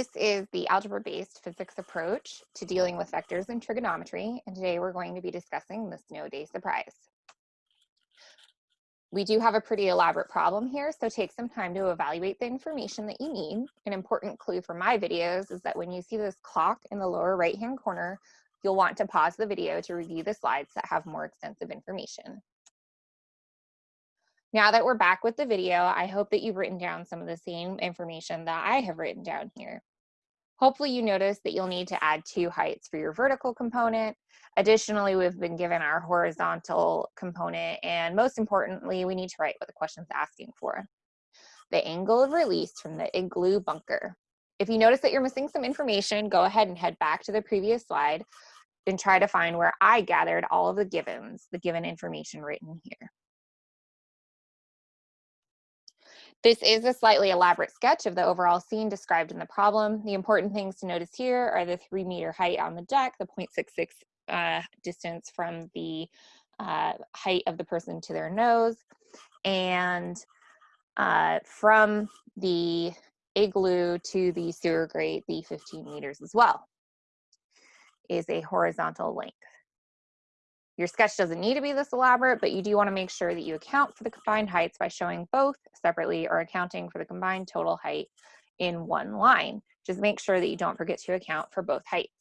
This is the algebra-based physics approach to dealing with vectors and trigonometry, and today we're going to be discussing the snow day surprise. We do have a pretty elaborate problem here, so take some time to evaluate the information that you need. An important clue for my videos is that when you see this clock in the lower right-hand corner, you'll want to pause the video to review the slides that have more extensive information. Now that we're back with the video, I hope that you've written down some of the same information that I have written down here. Hopefully you notice that you'll need to add two heights for your vertical component. Additionally, we've been given our horizontal component, and most importantly, we need to write what the question's asking for. The angle of release from the igloo bunker. If you notice that you're missing some information, go ahead and head back to the previous slide and try to find where I gathered all of the givens, the given information written here. This is a slightly elaborate sketch of the overall scene described in the problem. The important things to notice here are the three meter height on the deck, the 0.66 uh, distance from the uh, height of the person to their nose, and uh, from the igloo to the sewer grate, the 15 meters as well, is a horizontal length. Your sketch doesn't need to be this elaborate, but you do want to make sure that you account for the combined heights by showing both separately or accounting for the combined total height in one line. Just make sure that you don't forget to account for both heights.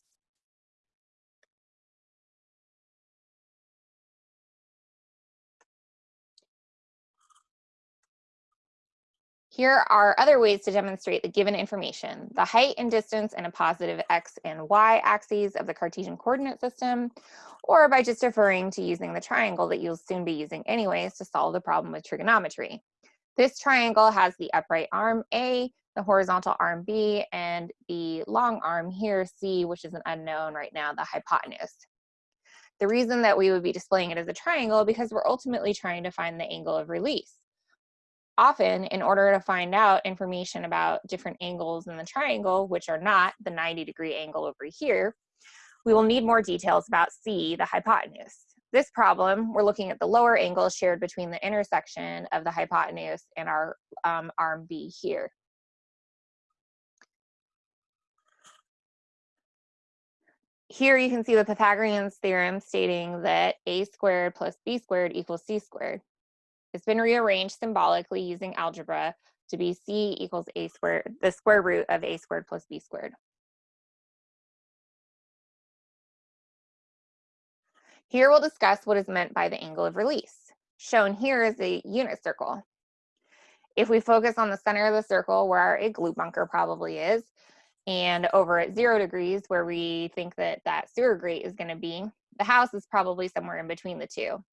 Here are other ways to demonstrate the given information, the height and distance in a positive x and y axes of the Cartesian coordinate system, or by just referring to using the triangle that you'll soon be using anyways to solve the problem with trigonometry. This triangle has the upright arm A, the horizontal arm B, and the long arm here, C, which is an unknown right now, the hypotenuse. The reason that we would be displaying it as a triangle because we're ultimately trying to find the angle of release often in order to find out information about different angles in the triangle, which are not the 90 degree angle over here, we will need more details about C, the hypotenuse. This problem, we're looking at the lower angle shared between the intersection of the hypotenuse and our um, arm B here. Here you can see the Pythagorean theorem stating that a squared plus b squared equals c squared. It's been rearranged symbolically using algebra to be c equals a squared, the square root of a squared plus b squared. Here we'll discuss what is meant by the angle of release. Shown here is a unit circle. If we focus on the center of the circle where our igloo bunker probably is, and over at zero degrees where we think that that sewer grate is gonna be, the house is probably somewhere in between the two.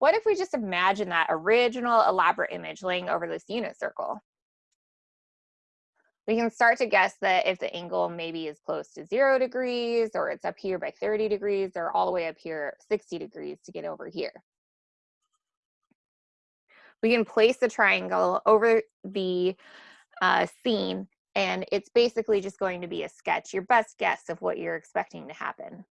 What if we just imagine that original elaborate image laying over this unit circle? We can start to guess that if the angle maybe is close to zero degrees or it's up here by 30 degrees or all the way up here 60 degrees to get over here. We can place the triangle over the uh, scene and it's basically just going to be a sketch, your best guess of what you're expecting to happen.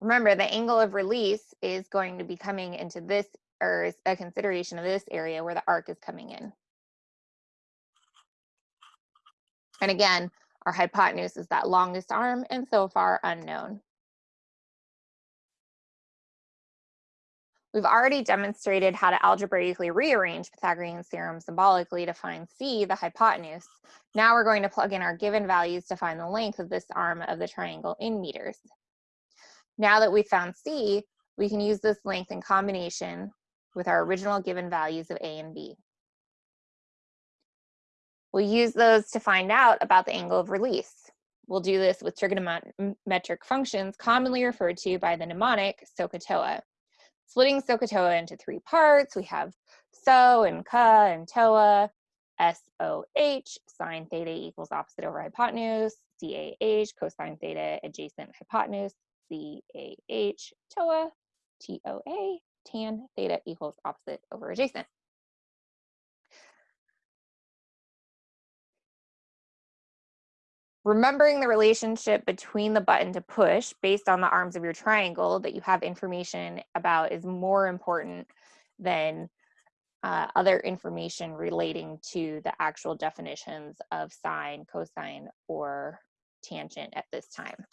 Remember, the angle of release is going to be coming into this, or a consideration of this area where the arc is coming in. And again, our hypotenuse is that longest arm and so far unknown. We've already demonstrated how to algebraically rearrange Pythagorean theorem symbolically to find C, the hypotenuse. Now we're going to plug in our given values to find the length of this arm of the triangle in meters. Now that we found C, we can use this length in combination with our original given values of A and B. We'll use those to find out about the angle of release. We'll do this with trigonometric functions commonly referred to by the mnemonic SOHCAHTOA. Splitting SOHCAHTOA into three parts, we have SO and KA and TOA, SOH, sine theta equals opposite over hypotenuse, CAH, cosine theta adjacent hypotenuse, C-A-H, TOA, T-O-A, tan theta equals opposite over adjacent. Remembering the relationship between the button to push based on the arms of your triangle that you have information about is more important than uh, other information relating to the actual definitions of sine, cosine, or tangent at this time.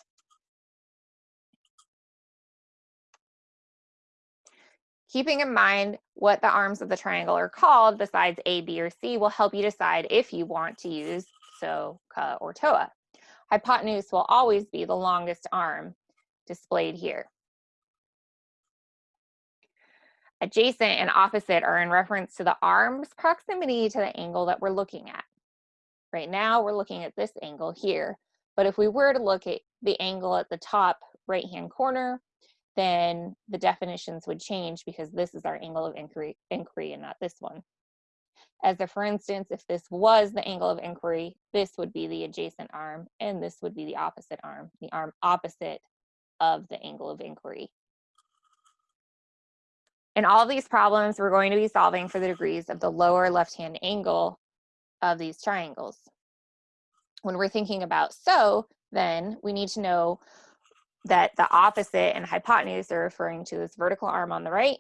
Keeping in mind what the arms of the triangle are called besides A, B, or C will help you decide if you want to use SO, CA, or TOA. Hypotenuse will always be the longest arm displayed here. Adjacent and opposite are in reference to the arm's proximity to the angle that we're looking at. Right now, we're looking at this angle here. But if we were to look at the angle at the top right-hand corner, then the definitions would change because this is our angle of inquiry, inquiry and not this one. As a for instance, if this was the angle of inquiry, this would be the adjacent arm and this would be the opposite arm, the arm opposite of the angle of inquiry. In all these problems, we're going to be solving for the degrees of the lower left-hand angle of these triangles. When we're thinking about so, then we need to know that the opposite and hypotenuse they're referring to this vertical arm on the right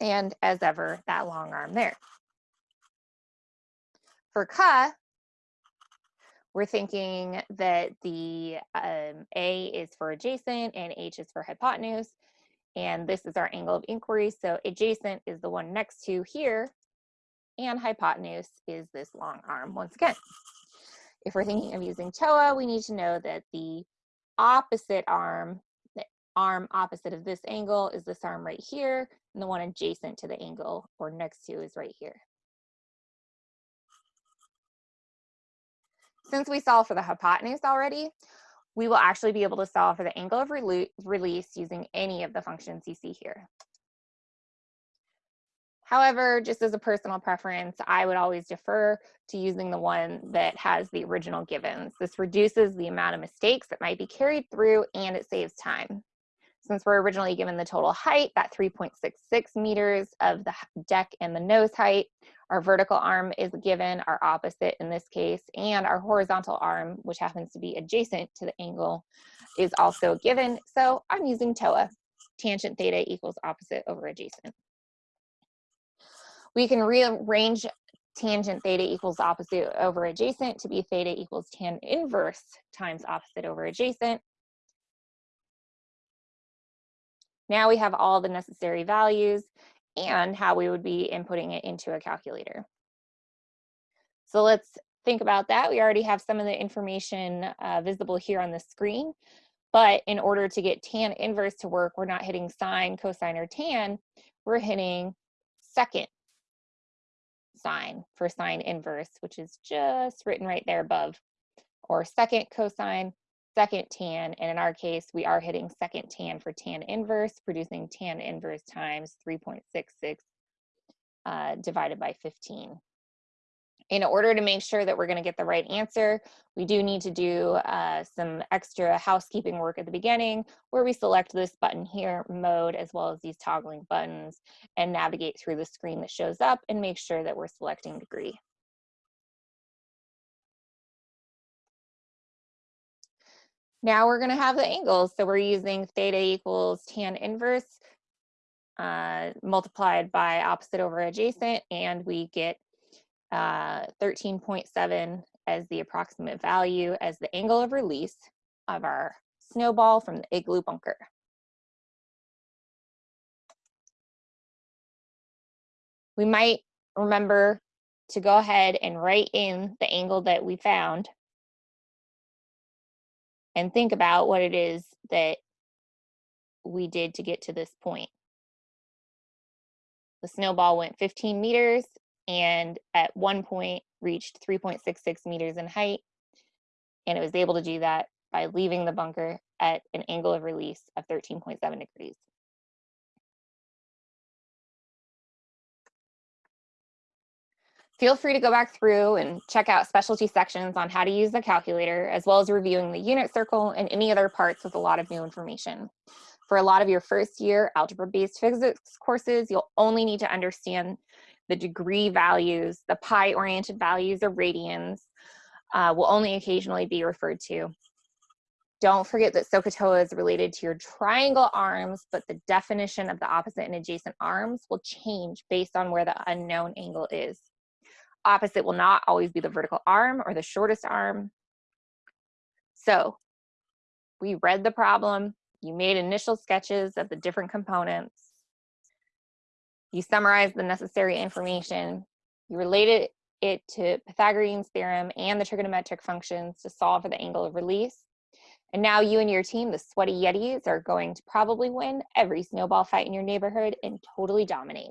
and as ever, that long arm there. For ka, we're thinking that the um, A is for adjacent and H is for hypotenuse. And this is our angle of inquiry. So adjacent is the one next to here and hypotenuse is this long arm once again. If we're thinking of using TOA, we need to know that the opposite arm, the arm opposite of this angle is this arm right here, and the one adjacent to the angle or next to is right here. Since we solved for the hypotenuse already, we will actually be able to solve for the angle of release using any of the functions you see here. However, just as a personal preference, I would always defer to using the one that has the original givens. This reduces the amount of mistakes that might be carried through and it saves time. Since we're originally given the total height, that 3.66 meters of the deck and the nose height, our vertical arm is given, our opposite in this case, and our horizontal arm, which happens to be adjacent to the angle, is also given. So I'm using TOA, tangent theta equals opposite over adjacent. We can rearrange tangent theta equals opposite over adjacent to be theta equals tan inverse times opposite over adjacent. Now we have all the necessary values and how we would be inputting it into a calculator. So let's think about that. We already have some of the information uh, visible here on the screen, but in order to get tan inverse to work, we're not hitting sine, cosine, or tan, we're hitting second sine for sine inverse, which is just written right there above, or second cosine, second tan, and in our case, we are hitting second tan for tan inverse, producing tan inverse times 3.66 uh, divided by 15. In order to make sure that we're gonna get the right answer, we do need to do uh, some extra housekeeping work at the beginning where we select this button here, mode, as well as these toggling buttons and navigate through the screen that shows up and make sure that we're selecting degree. Now we're gonna have the angles. So we're using theta equals tan inverse uh, multiplied by opposite over adjacent, and we get uh, 13.7 as the approximate value as the angle of release of our snowball from the igloo bunker. We might remember to go ahead and write in the angle that we found and think about what it is that we did to get to this point. The snowball went 15 meters and at one point reached 3.66 meters in height. And it was able to do that by leaving the bunker at an angle of release of 13.7 degrees. Feel free to go back through and check out specialty sections on how to use the calculator, as well as reviewing the unit circle and any other parts with a lot of new information. For a lot of your first year algebra-based physics courses, you'll only need to understand the degree values, the pi-oriented values or radians uh, will only occasionally be referred to. Don't forget that SOHCAHTOA is related to your triangle arms, but the definition of the opposite and adjacent arms will change based on where the unknown angle is. Opposite will not always be the vertical arm or the shortest arm. So we read the problem, you made initial sketches of the different components, you summarized the necessary information, you related it to Pythagorean's theorem and the trigonometric functions to solve for the angle of release. And now you and your team, the Sweaty Yetis, are going to probably win every snowball fight in your neighborhood and totally dominate.